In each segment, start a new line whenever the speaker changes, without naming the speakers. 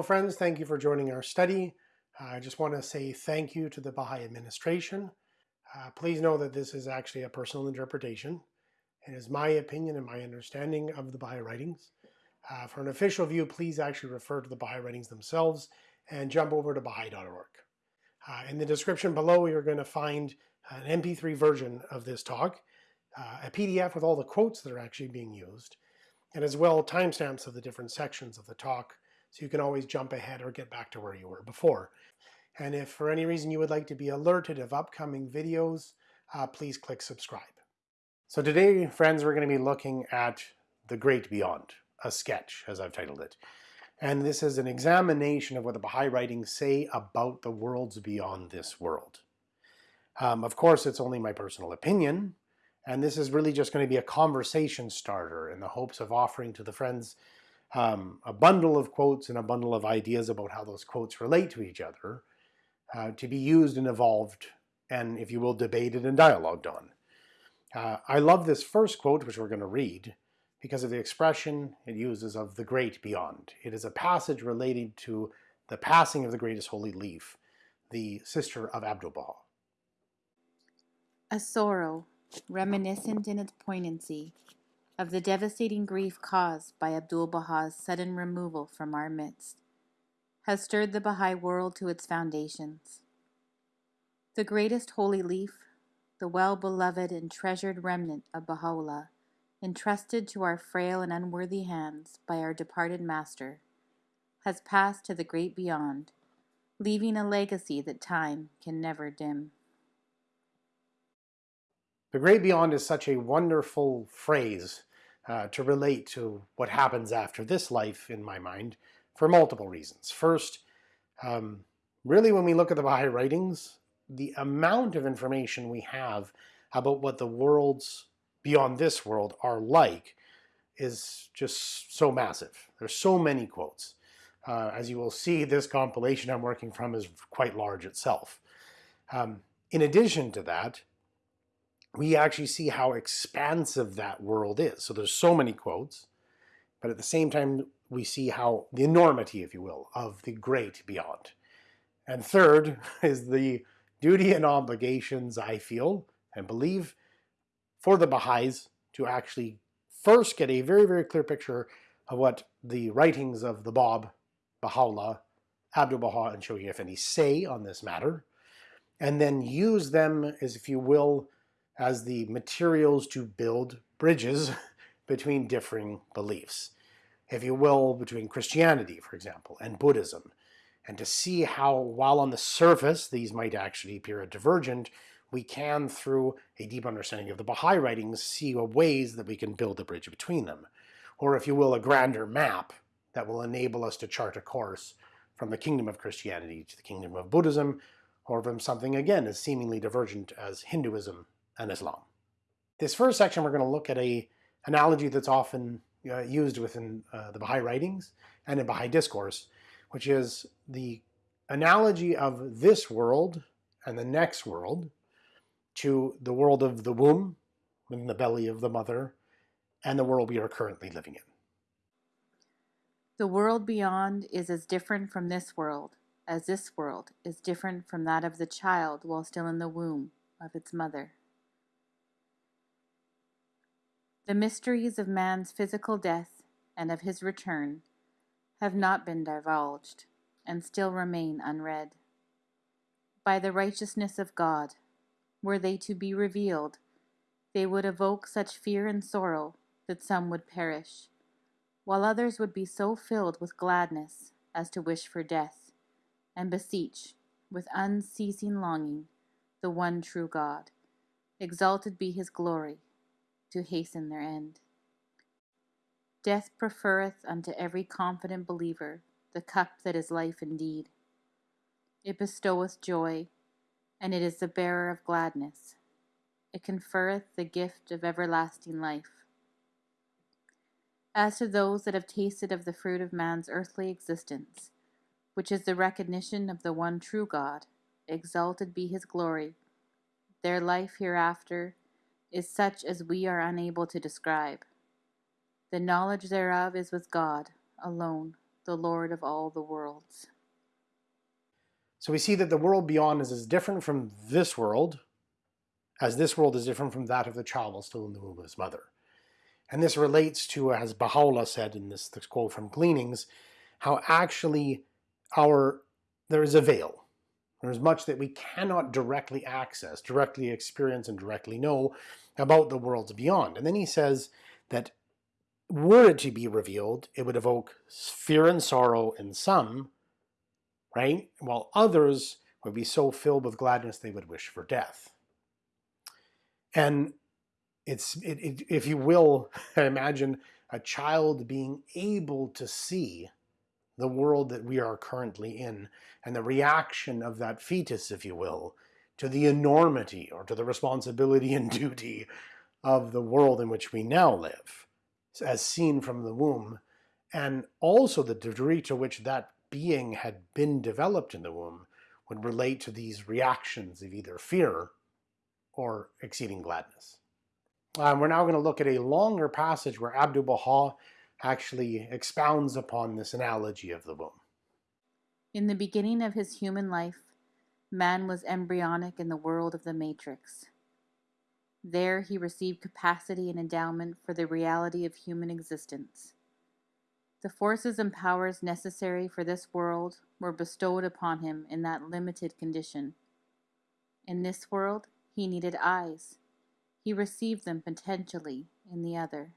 Hello friends, thank you for joining our study. I just want to say thank you to the Baha'i administration. Uh, please know that this is actually a personal interpretation. It is my opinion and my understanding of the Baha'i writings. Uh, for an official view, please actually refer to the Baha'i writings themselves and jump over to Baha'i.org. Uh, in the description below, you're going to find an MP3 version of this talk, uh, a PDF with all the quotes that are actually being used, and as well timestamps of the different sections of the talk so you can always jump ahead or get back to where you were before. And if for any reason you would like to be alerted of upcoming videos, uh, please click subscribe. So today, friends, we're going to be looking at The Great Beyond, a sketch, as I've titled it. And this is an examination of what the Baha'i writings say about the worlds beyond this world. Um, of course, it's only my personal opinion, and this is really just going to be a conversation starter in the hopes of offering to the friends um, a bundle of quotes and a bundle of ideas about how those quotes relate to each other uh, to be used and evolved and, if you will, debated and dialogued on. Uh, I love this first quote, which we're going to read, because of the expression it uses of the great beyond. It is a passage relating to the passing of the greatest holy leaf, the sister of Abdu'l-Baha.
A sorrow, reminiscent in its poignancy, of the devastating grief caused by Abdu'l-Baha's sudden removal from our midst, has stirred the Baha'i world to its foundations. The greatest holy leaf, the well-beloved and treasured remnant of Baha'u'llah, entrusted to our frail and unworthy hands by our departed master, has passed to the great beyond, leaving a legacy that time can never dim.
The great beyond is such a wonderful phrase uh, to relate to what happens after this life in my mind for multiple reasons. First, um, really when we look at the Baha'i writings, the amount of information we have about what the worlds beyond this world are like is just so massive. There's so many quotes. Uh, as you will see, this compilation I'm working from is quite large itself. Um, in addition to that, we actually see how expansive that world is. So there's so many quotes, but at the same time, we see how the enormity, if you will, of the great beyond. And third is the duty and obligations I feel and believe for the Baha'is to actually first get a very, very clear picture of what the writings of the Bab, Baha'u'llah, Abdu'l-Baha, and Shoghi Effendi say on this matter, and then use them as, if you will, as the materials to build bridges between differing beliefs, if you will, between Christianity, for example, and Buddhism, and to see how, while on the surface these might actually appear divergent, we can, through a deep understanding of the Baha'i writings, see ways that we can build a bridge between them. Or, if you will, a grander map that will enable us to chart a course from the kingdom of Christianity to the kingdom of Buddhism, or from something, again, as seemingly divergent as Hinduism and Islam. This first section we're going to look at a analogy that's often uh, used within uh, the Baha'i writings and in Baha'i discourse, which is the analogy of this world and the next world to the world of the womb, in the belly of the mother, and the world we are currently living in.
The world beyond is as different from this world as this world is different from that of the child while still in the womb of its mother. The mysteries of man's physical death and of his return have not been divulged and still remain unread. By the righteousness of God, were they to be revealed, they would evoke such fear and sorrow that some would perish, while others would be so filled with gladness as to wish for death, and beseech, with unceasing longing, the one true God. Exalted be his glory to hasten their end. Death preferreth unto every confident believer the cup that is life indeed. It bestoweth joy, and it is the bearer of gladness. It conferreth the gift of everlasting life. As to those that have tasted of the fruit of man's earthly existence, which is the recognition of the one true God, exalted be his glory, their life hereafter is such as we are unable to describe. The knowledge thereof is with God alone, the Lord of all the worlds.
So we see that the world beyond is as different from this world as this world is different from that of the child while still in the womb of his mother. And this relates to, as Baha'u'llah said in this, this quote from Gleanings, how actually our there is a veil. There is much that we cannot directly access, directly experience, and directly know about the worlds beyond. And then he says that were it to be revealed, it would evoke fear and sorrow in some, right? While others would be so filled with gladness they would wish for death. And it's, it, it, if you will, imagine a child being able to see the world that we are currently in and the reaction of that fetus, if you will, to the enormity or to the responsibility and duty of the world in which we now live, as seen from the womb, and also the degree to which that being had been developed in the womb would relate to these reactions of either fear or exceeding gladness. Um, we're now going to look at a longer passage where Abdu'l-Baha actually expounds upon this analogy of the womb.
In the beginning of his human life, man was embryonic in the world of the matrix. There he received capacity and endowment for the reality of human existence. The forces and powers necessary for this world were bestowed upon him in that limited condition. In this world, he needed eyes. He received them potentially in the other.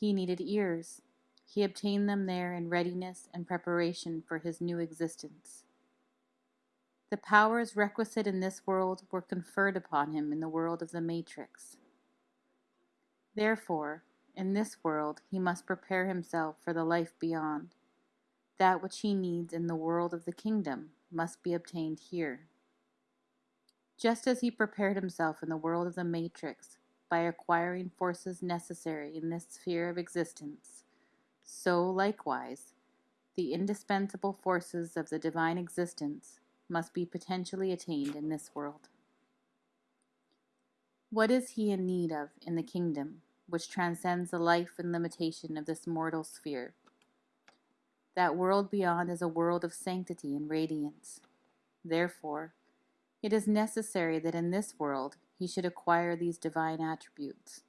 He needed ears. He obtained them there in readiness and preparation for his new existence. The powers requisite in this world were conferred upon him in the world of the matrix. Therefore, in this world he must prepare himself for the life beyond. That which he needs in the world of the kingdom must be obtained here. Just as he prepared himself in the world of the matrix by acquiring forces necessary in this sphere of existence, so likewise the indispensable forces of the divine existence must be potentially attained in this world. What is he in need of in the kingdom which transcends the life and limitation of this mortal sphere? That world beyond is a world of sanctity and radiance. Therefore, it is necessary that in this world he should acquire these divine attributes.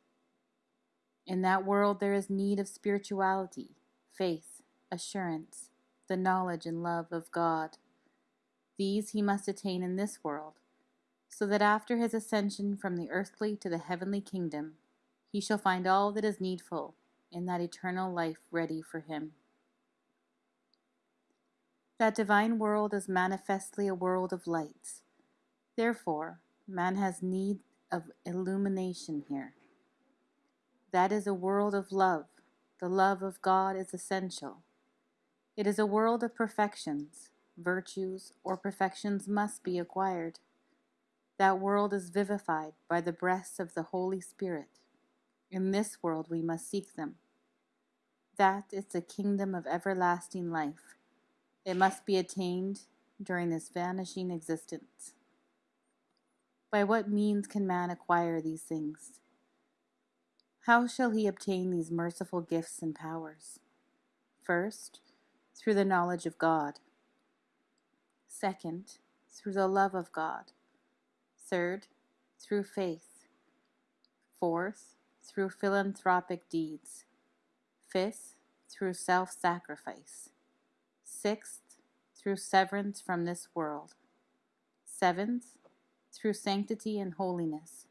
In that world there is need of spirituality, faith, assurance, the knowledge and love of God. These he must attain in this world, so that after his ascension from the earthly to the heavenly kingdom, he shall find all that is needful in that eternal life ready for him. That divine world is manifestly a world of lights. Therefore, Man has need of illumination here. That is a world of love. The love of God is essential. It is a world of perfections. Virtues or perfections must be acquired. That world is vivified by the breaths of the Holy Spirit. In this world we must seek them. That is the kingdom of everlasting life. It must be attained during this vanishing existence. By what means can man acquire these things? How shall he obtain these merciful gifts and powers? First, through the knowledge of God. Second, through the love of God. Third, through faith. Fourth, through philanthropic deeds. Fifth, through self sacrifice. Sixth, through severance from this world. Seventh, through sanctity and holiness.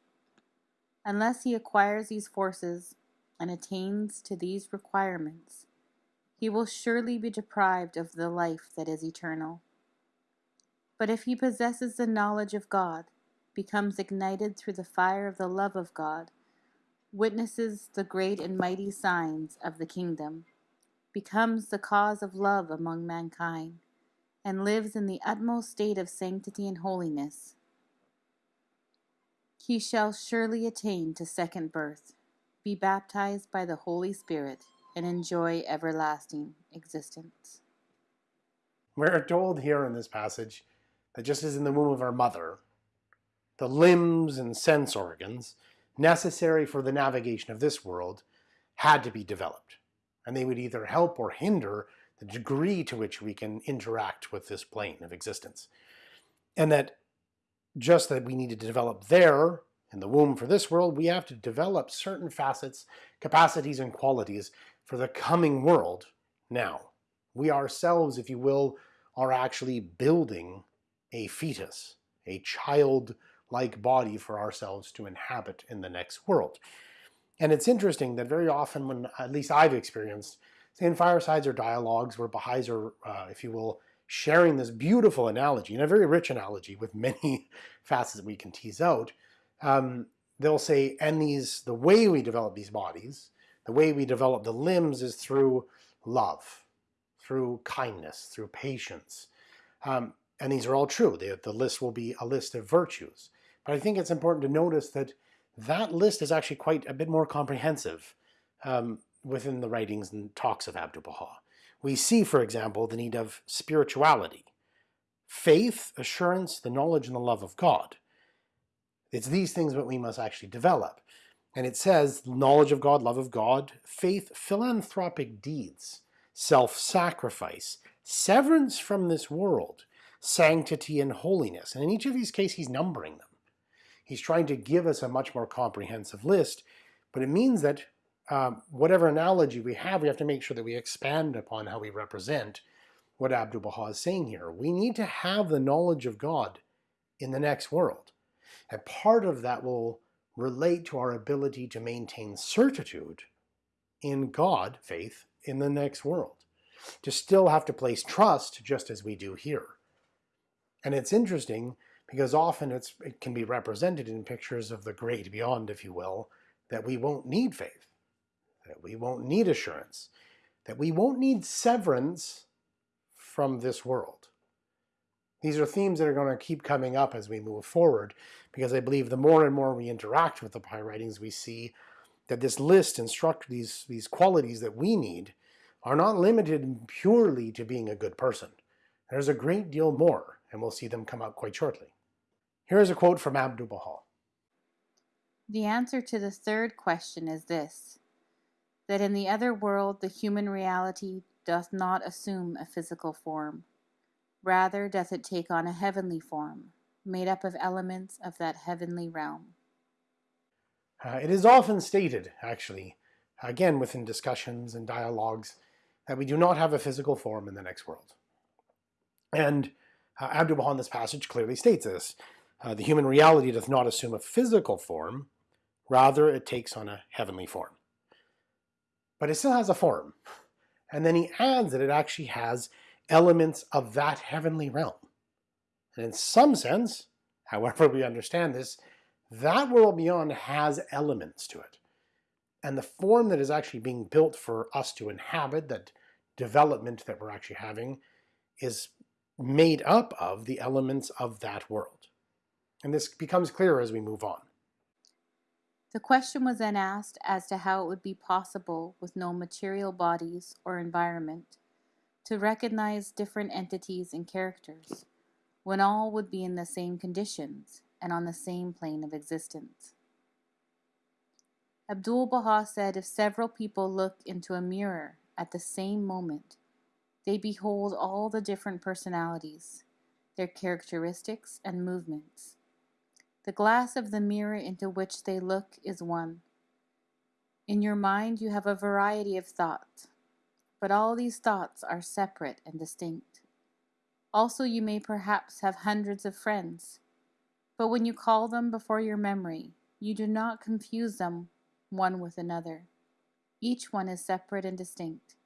Unless he acquires these forces and attains to these requirements, he will surely be deprived of the life that is eternal. But if he possesses the knowledge of God, becomes ignited through the fire of the love of God, witnesses the great and mighty signs of the kingdom, becomes the cause of love among mankind, and lives in the utmost state of sanctity and holiness, he shall surely attain to second birth, be baptized by the Holy Spirit, and enjoy everlasting existence.
We're told here in this passage that just as in the womb of our mother, the limbs and sense organs necessary for the navigation of this world had to be developed, and they would either help or hinder the degree to which we can interact with this plane of existence. And that just that we need to develop there in the womb for this world, we have to develop certain facets, capacities, and qualities for the coming world now. We ourselves, if you will, are actually building a fetus, a child-like body for ourselves to inhabit in the next world. And it's interesting that very often when, at least I've experienced, in firesides or dialogues where Baha'is are, uh, if you will, sharing this beautiful analogy, and a very rich analogy with many facets that we can tease out, um, they'll say, and these, the way we develop these bodies, the way we develop the limbs is through love, through kindness, through patience. Um, and these are all true. The, the list will be a list of virtues. But I think it's important to notice that that list is actually quite a bit more comprehensive um, within the writings and talks of Abdu'l-Baha. We see, for example, the need of spirituality, faith, assurance, the knowledge and the love of God. It's these things that we must actually develop. And it says knowledge of God, love of God, faith, philanthropic deeds, self-sacrifice, severance from this world, sanctity and holiness. And in each of these cases, he's numbering them. He's trying to give us a much more comprehensive list, but it means that um, whatever analogy we have, we have to make sure that we expand upon how we represent what Abdu'l-Baha is saying here. We need to have the knowledge of God in the next world. And part of that will relate to our ability to maintain certitude in God, faith, in the next world. To still have to place trust just as we do here. And it's interesting because often it can be represented in pictures of the great beyond, if you will, that we won't need faith, that we won't need assurance, that we won't need severance from this world. These are themes that are going to keep coming up as we move forward, because I believe the more and more we interact with the Baha'i writings, we see that this list instruct these, these qualities that we need are not limited purely to being a good person. There's a great deal more, and we'll see them come up quite shortly. Here is a quote from Abdu'l-Baha.
The answer to the third question is this, that in the other world the human reality doth not assume a physical form. Rather doth it take on a heavenly form, made up of elements of that heavenly realm.
Uh, it is often stated, actually, again within discussions and dialogues, that we do not have a physical form in the next world. And uh, Abdu'l-Baha in this passage clearly states this. Uh, the human reality doth not assume a physical form, rather it takes on a heavenly form. But it still has a form. And then he adds that it actually has elements of that heavenly realm. And in some sense, however we understand this, that world beyond has elements to it. And the form that is actually being built for us to inhabit, that development that we're actually having, is made up of the elements of that world. And this becomes clearer as we move on.
The question was then asked as to how it would be possible with no material bodies or environment to recognize different entities and characters when all would be in the same conditions and on the same plane of existence. Abdu'l-Baha said if several people look into a mirror at the same moment, they behold all the different personalities, their characteristics and movements. The glass of the mirror into which they look is one. In your mind you have a variety of thoughts, but all these thoughts are separate and distinct. Also you may perhaps have hundreds of friends, but when you call them before your memory, you do not confuse them one with another. Each one is separate and distinct,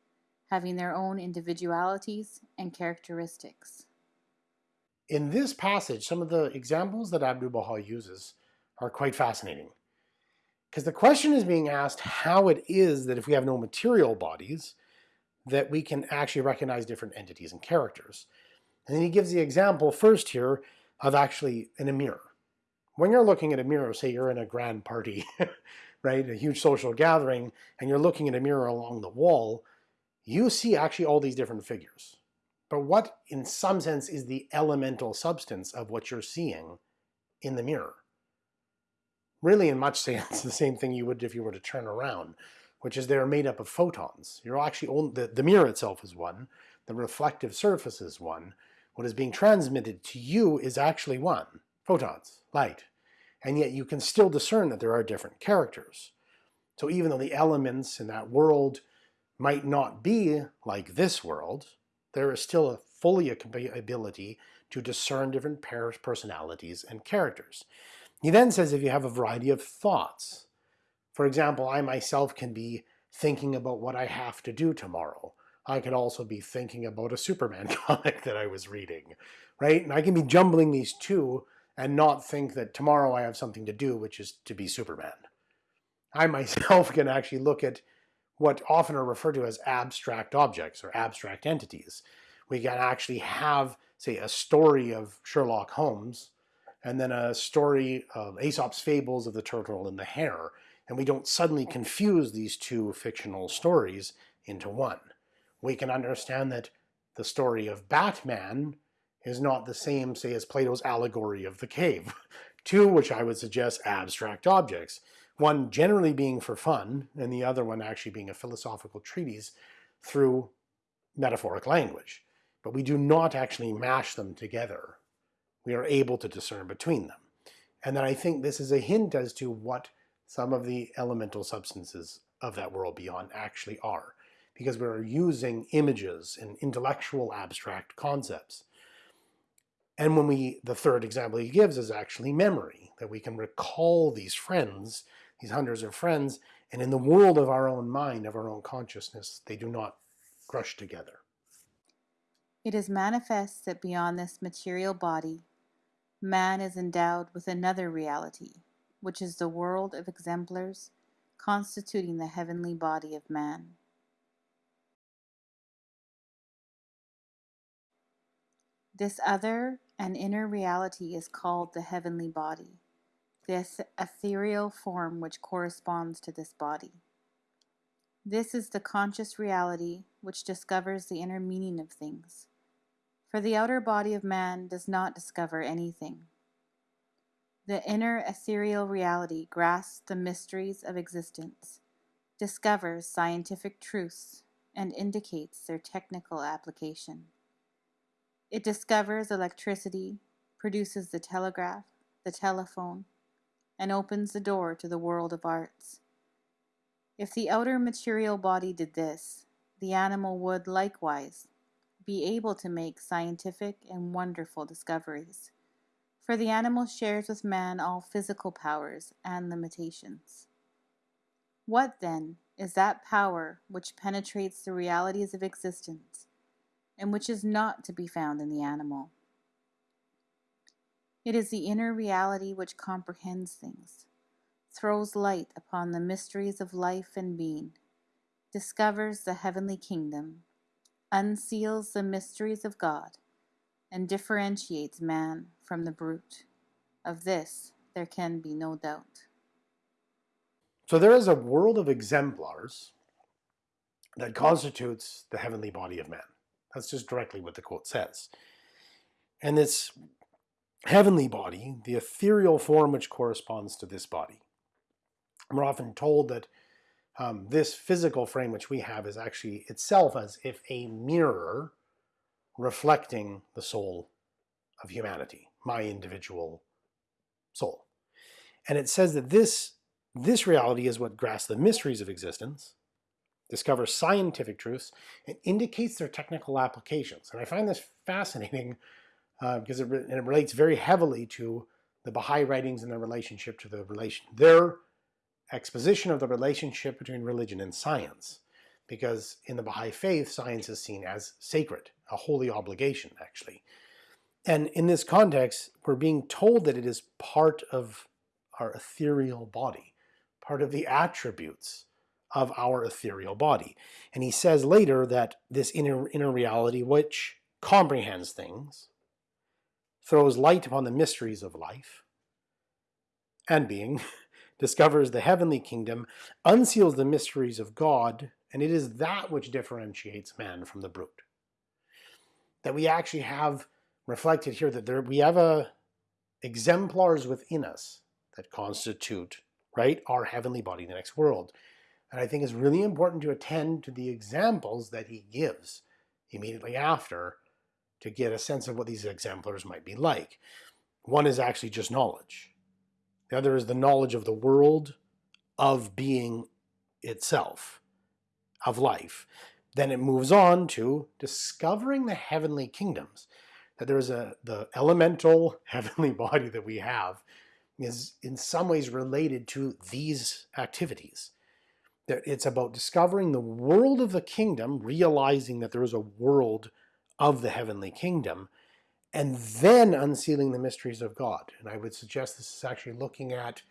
having their own individualities and characteristics.
In this passage, some of the examples that Abdu'l-Baha uses are quite fascinating. Because the question is being asked how it is that if we have no material bodies, that we can actually recognize different entities and characters. And then he gives the example first here of actually in a mirror. When you're looking at a mirror, say you're in a grand party, right, a huge social gathering, and you're looking at a mirror along the wall, you see actually all these different figures. But what, in some sense, is the elemental substance of what you're seeing in the mirror? Really, in much sense, the same thing you would if you were to turn around which is they're made up of photons. You're actually only, the, the mirror itself is one, the reflective surface is one. What is being transmitted to you is actually one, photons, light. And yet you can still discern that there are different characters. So even though the elements in that world might not be like this world, there is still a fully a ability to discern different pairs, personalities and characters. He then says if you have a variety of thoughts, for example, I myself can be thinking about what I have to do tomorrow. I could also be thinking about a Superman comic that I was reading, right? And I can be jumbling these two and not think that tomorrow I have something to do, which is to be Superman. I myself can actually look at what often are referred to as abstract objects or abstract entities. We can actually have, say, a story of Sherlock Holmes and then a story of Aesop's Fables of the Turtle and the Hare, and we don't suddenly confuse these two fictional stories into one. We can understand that the story of Batman is not the same, say, as Plato's allegory of the cave. Two, which I would suggest abstract objects. One generally being for fun, and the other one actually being a philosophical treatise through metaphoric language. But we do not actually mash them together. We are able to discern between them. And then I think this is a hint as to what some of the elemental substances of that world beyond actually are, because we're using images and intellectual abstract concepts. And when we, the third example he gives is actually memory, that we can recall these friends, these hundreds of friends, and in the world of our own mind, of our own consciousness, they do not crush together.
It is manifest that beyond this material body, man is endowed with another reality, which is the world of exemplars constituting the heavenly body of man. This other and inner reality is called the heavenly body, the ethereal form which corresponds to this body. This is the conscious reality which discovers the inner meaning of things. For the outer body of man does not discover anything. The inner ethereal reality grasps the mysteries of existence, discovers scientific truths, and indicates their technical application. It discovers electricity, produces the telegraph, the telephone, and opens the door to the world of arts. If the outer material body did this, the animal would likewise be able to make scientific and wonderful discoveries for the animal shares with man all physical powers and limitations. What, then, is that power which penetrates the realities of existence and which is not to be found in the animal? It is the inner reality which comprehends things, throws light upon the mysteries of life and being, discovers the heavenly kingdom, unseals the mysteries of God, and differentiates man from the brute. Of this there can be no doubt.
So there is a world of exemplars that constitutes the heavenly body of man. That's just directly what the quote says. And this heavenly body, the ethereal form which corresponds to this body. We're often told that um, this physical frame which we have is actually itself as if a mirror reflecting the soul of humanity, my individual soul. And it says that this, this reality is what grasps the mysteries of existence, discovers scientific truths, and indicates their technical applications. And I find this fascinating uh, because it, it relates very heavily to the Baha'i writings and their relationship to the relation, their exposition of the relationship between religion and science because in the Baha'i faith, science is seen as sacred, a holy obligation, actually. And in this context, we're being told that it is part of our ethereal body, part of the attributes of our ethereal body. And he says later that this inner, inner reality, which comprehends things, throws light upon the mysteries of life and being, discovers the heavenly kingdom, unseals the mysteries of God, and it is that which differentiates man from the brute. That we actually have reflected here that there we have a exemplars within us that constitute right our heavenly body, the next world. And I think it's really important to attend to the examples that he gives immediately after to get a sense of what these exemplars might be like. One is actually just knowledge. The other is the knowledge of the world, of being itself, of life. Then it moves on to discovering the heavenly kingdoms. That there is a the elemental heavenly body that we have is in some ways related to these activities. That it's about discovering the world of the kingdom, realizing that there is a world of the heavenly kingdom, and then unsealing the mysteries of God. And I would suggest this is actually looking at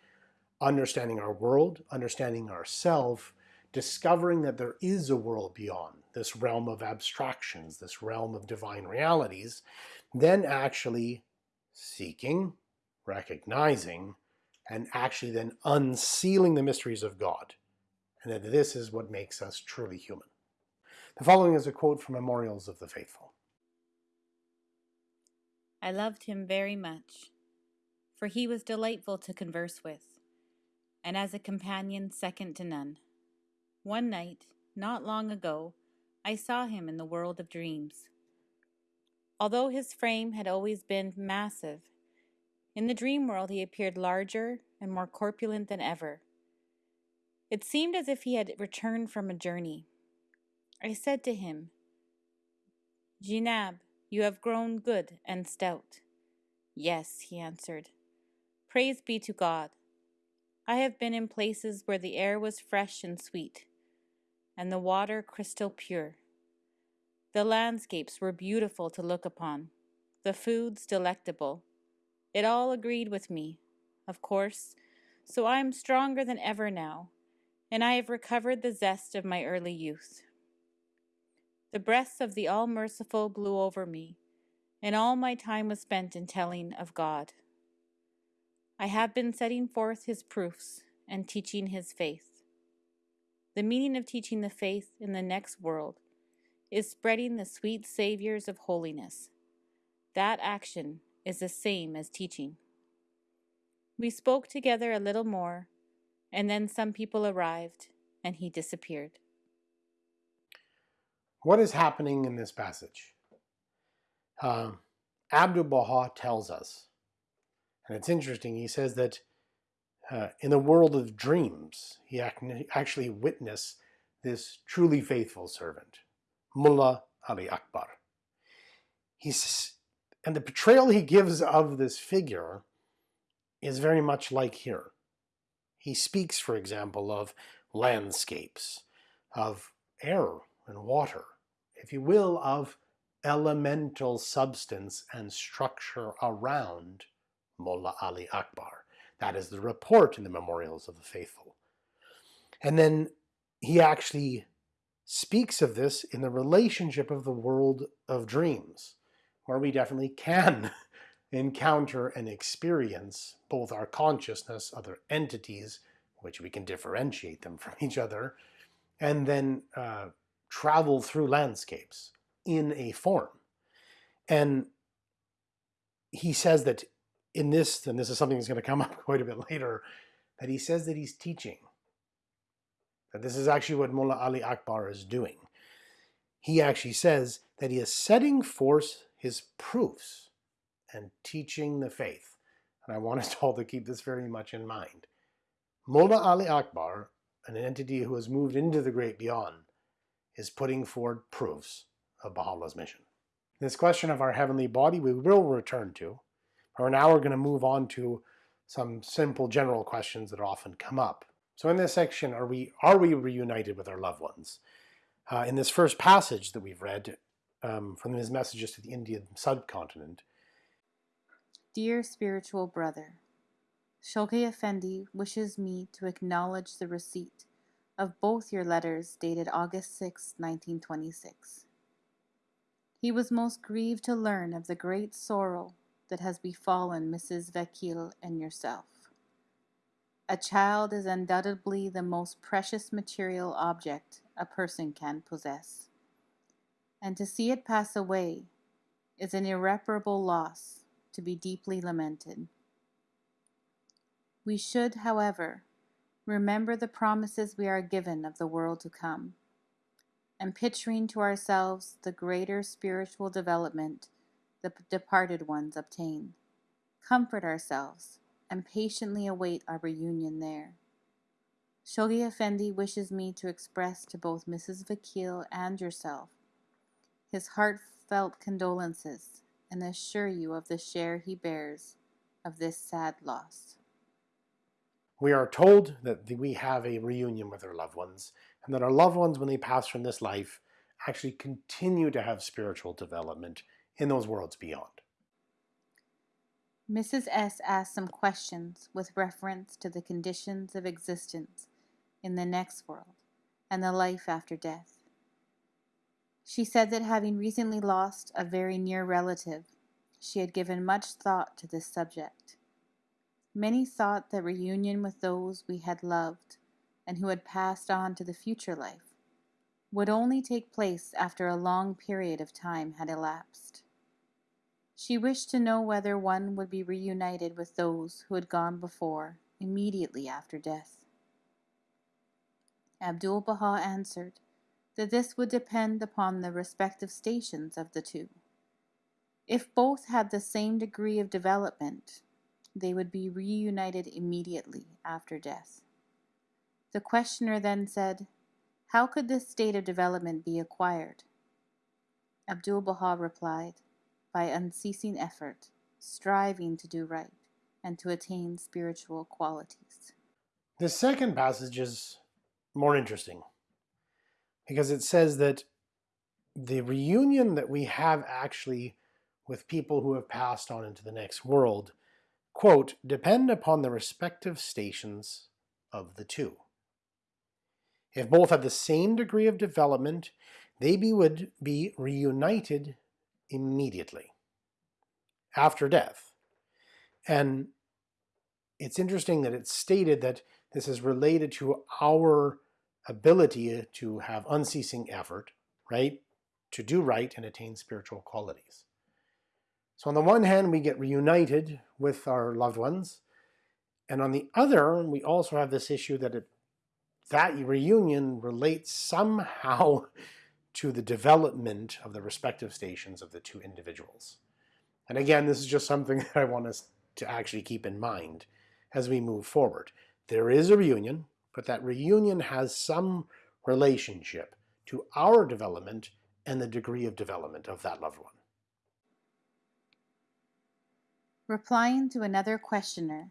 understanding our world, understanding ourself, discovering that there is a world beyond this realm of abstractions, this realm of divine realities, then actually seeking, recognizing, and actually then unsealing the mysteries of God. And that this is what makes us truly human. The following is a quote from Memorials of the Faithful.
I loved him very much, for he was delightful to converse with, and as a companion second to none. One night, not long ago, I saw him in the world of dreams. Although his frame had always been massive, in the dream world he appeared larger and more corpulent than ever. It seemed as if he had returned from a journey. I said to him, Jinab, you have grown good and stout. Yes, he answered. Praise be to God. I have been in places where the air was fresh and sweet, and the water crystal pure. The landscapes were beautiful to look upon, the foods delectable. It all agreed with me, of course, so I am stronger than ever now, and I have recovered the zest of my early youth. The breath of the All Merciful blew over me, and all my time was spent in telling of God. I have been setting forth his proofs and teaching his faith. The meaning of teaching the faith in the next world is spreading the sweet savors of holiness. That action is the same as teaching. We spoke together a little more, and then some people arrived, and he disappeared.
What is happening in this passage? Um, Abdu'l Baha tells us, and it's interesting, he says that uh, in the world of dreams, he actually witnessed this truly faithful servant, Mullah Ali Akbar. He's, and the portrayal he gives of this figure is very much like here. He speaks, for example, of landscapes, of air and water, if you will, of elemental substance and structure around Mullah Ali Akbar. That is the report in the Memorials of the Faithful. And then he actually speaks of this in the relationship of the world of dreams, where we definitely can encounter and experience both our consciousness, other entities, which we can differentiate them from each other, and then uh, travel through landscapes in a form. And he says that in this, and this is something that's going to come up quite a bit later, that he says that he's teaching. That this is actually what Mullah Ali Akbar is doing. He actually says that he is setting forth his proofs and teaching the faith. And I want us all to keep this very much in mind. Mullah Ali Akbar, an entity who has moved into the great beyond, is putting forward proofs of Baha'u'llah's mission. This question of our heavenly body we will return to. For now we're going to move on to some simple general questions that often come up. So in this section, are we, are we reunited with our loved ones? Uh, in this first passage that we've read um, from his messages to the Indian subcontinent.
Dear spiritual brother, Shoghi Effendi wishes me to acknowledge the receipt of both your letters dated August 6, 1926. He was most grieved to learn of the great sorrow that has befallen Mrs. Vakil and yourself. A child is undoubtedly the most precious material object a person can possess. And to see it pass away is an irreparable loss to be deeply lamented. We should, however, remember the promises we are given of the world to come, and picturing to ourselves the greater spiritual development the departed ones obtain, comfort ourselves and patiently await our reunion there. Shoghi Effendi wishes me to express to both Mrs. Vakil and yourself his heartfelt condolences and assure you of the share he bears of this sad loss.
We are told that we have a reunion with our loved ones, and that our loved ones, when they pass from this life, actually continue to have spiritual development in those worlds beyond.
Mrs. S asked some questions with reference to the conditions of existence in the next world and the life after death. She said that having recently lost a very near relative, she had given much thought to this subject. Many thought that reunion with those we had loved and who had passed on to the future life would only take place after a long period of time had elapsed. She wished to know whether one would be reunited with those who had gone before immediately after death. Abdul Baha answered that this would depend upon the respective stations of the two. If both had the same degree of development, they would be reunited immediately after death. The questioner then said, How could this state of development be acquired? Abdul Baha replied, By unceasing effort, striving to do right, and to attain spiritual qualities.
The second passage is more interesting because it says that the reunion that we have actually with people who have passed on into the next world, quote, depend upon the respective stations of the two. If both have the same degree of development, they be, would be reunited immediately after death. And it's interesting that it's stated that this is related to our ability to have unceasing effort, right? To do right and attain spiritual qualities. So on the one hand, we get reunited with our loved ones. And on the other, we also have this issue that it, that reunion relates somehow to the development of the respective stations of the two individuals. And again, this is just something that I want us to actually keep in mind as we move forward. There is a reunion, but that reunion has some relationship to our development and the degree of development of that loved one.
Replying to another questioner,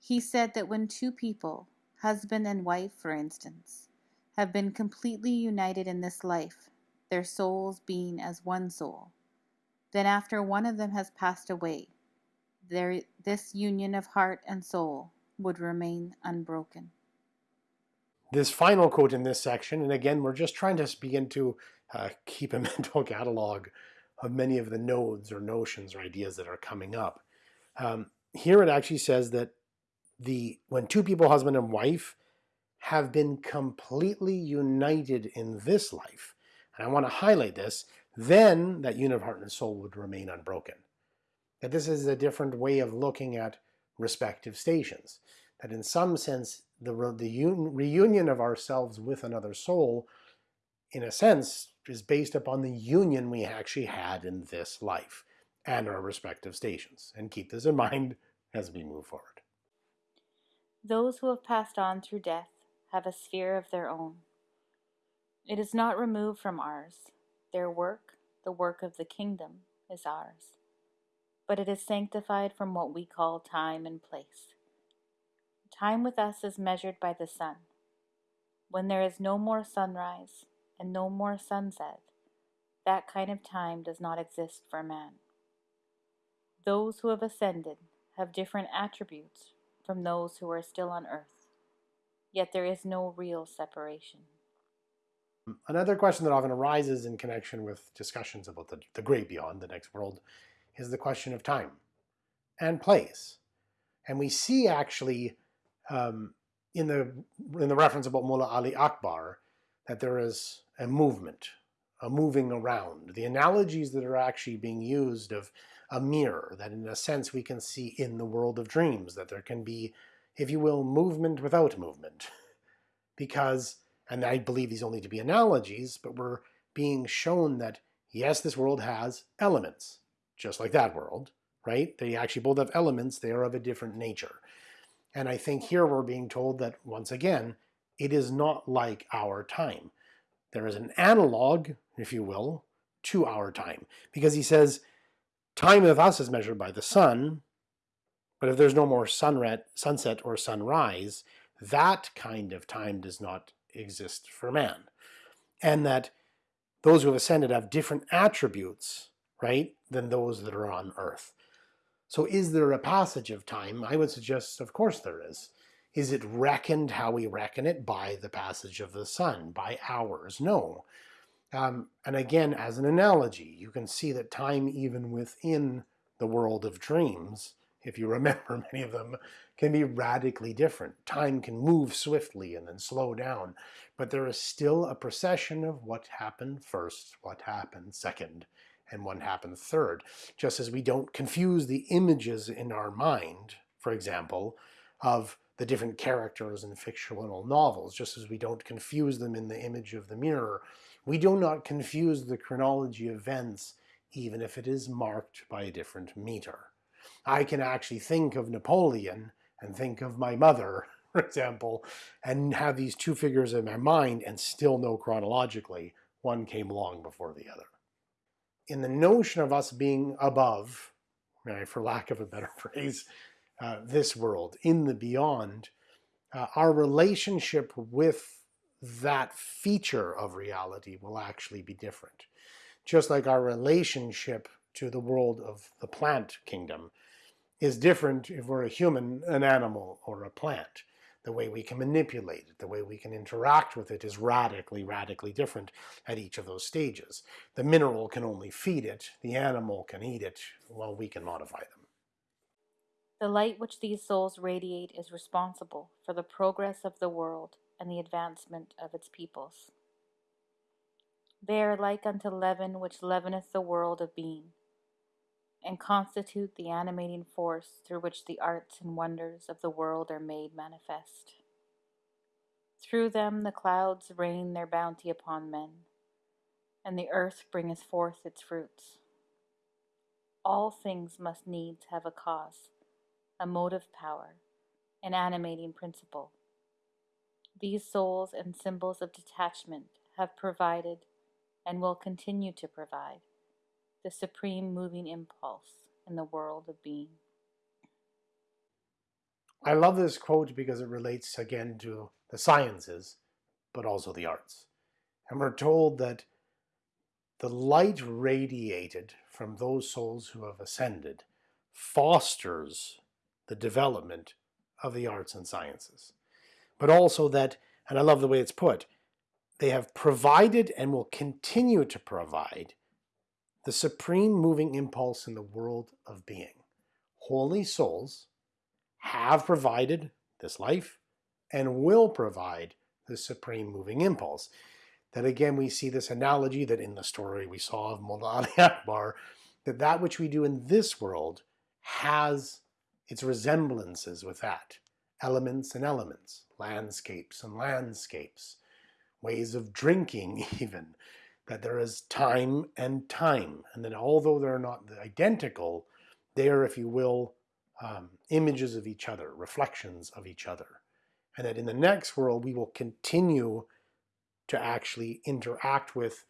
he said that when two people, husband and wife for instance, have been completely united in this life, their souls being as one soul, then after one of them has passed away, there, this union of heart and soul would remain unbroken
this final quote in this section, and again, we're just trying to begin to uh, keep a mental catalog of many of the nodes or notions or ideas that are coming up. Um, here it actually says that the when two people, husband and wife, have been completely united in this life, and I want to highlight this, then that union of heart and soul would remain unbroken. That this is a different way of looking at respective stations. That in some sense, the, the reunion of ourselves with another soul, in a sense, is based upon the union we actually had in this life and our respective stations. And keep this in mind as we move forward.
Those who have passed on through death have a sphere of their own. It is not removed from ours. Their work, the work of the kingdom, is ours. But it is sanctified from what we call time and place. Time with us is measured by the sun. When there is no more sunrise and no more sunset, that kind of time does not exist for man. Those who have ascended have different attributes from those who are still on earth, yet there is no real separation.
Another question that often arises in connection with discussions about the, the great beyond, the next world, is the question of time and place. And we see actually um, in the in the reference about Mullah Ali Akbar that there is a movement, a moving around. The analogies that are actually being used of a mirror, that in a sense we can see in the world of dreams, that there can be if you will, movement without movement. Because, and I believe these only to be analogies, but we're being shown that yes, this world has elements, just like that world, right? They actually both have elements, they are of a different nature. And I think here we're being told that, once again, it is not like our time. There is an analog, if you will, to our time. Because he says, time with us is measured by the sun, but if there's no more sunset, sunset or sunrise, that kind of time does not exist for man. And that those who have ascended have different attributes, right, than those that are on earth. So is there a passage of time? I would suggest, of course there is. Is it reckoned how we reckon it by the passage of the sun, by hours? No. Um, and again, as an analogy, you can see that time even within the world of dreams, if you remember many of them, can be radically different. Time can move swiftly and then slow down, but there is still a procession of what happened first, what happened second, and what happened third. Just as we don't confuse the images in our mind, for example, of the different characters in fictional novels, just as we don't confuse them in the image of the mirror, we do not confuse the chronology of events even if it is marked by a different meter. I can actually think of Napoleon and think of my mother, for example, and have these two figures in my mind and still know chronologically one came long before the other in the notion of us being above, right, for lack of a better phrase, uh, this world, in the beyond, uh, our relationship with that feature of reality will actually be different. Just like our relationship to the world of the plant kingdom is different if we're a human, an animal, or a plant the way we can manipulate it, the way we can interact with it is radically, radically different at each of those stages. The mineral can only feed it, the animal can eat it, while we can modify them.
The light which these souls radiate is responsible for the progress of the world and the advancement of its peoples. They are like unto leaven which leaveneth the world of being and constitute the animating force through which the arts and wonders of the world are made manifest. Through them the clouds rain their bounty upon men, and the earth bringeth forth its fruits. All things must needs have a cause, a motive power, an animating principle. These souls and symbols of detachment have provided and will continue to provide the supreme moving impulse in the world of being.
I love this quote because it relates again to the sciences, but also the arts. And we're told that the light radiated from those souls who have ascended fosters the development of the arts and sciences. But also that, and I love the way it's put, they have provided and will continue to provide the supreme moving impulse in the world of being. Holy souls have provided this life and will provide the supreme moving impulse. That again, we see this analogy that in the story we saw of Mullah Ali Akbar, that that which we do in this world has its resemblances with that. Elements and elements, landscapes and landscapes, ways of drinking even, that there is time and time, and that although they're not identical, they are, if you will, um, images of each other, reflections of each other. And that in the next world, we will continue to actually interact with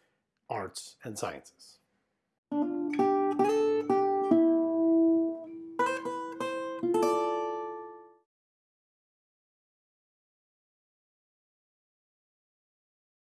arts and sciences.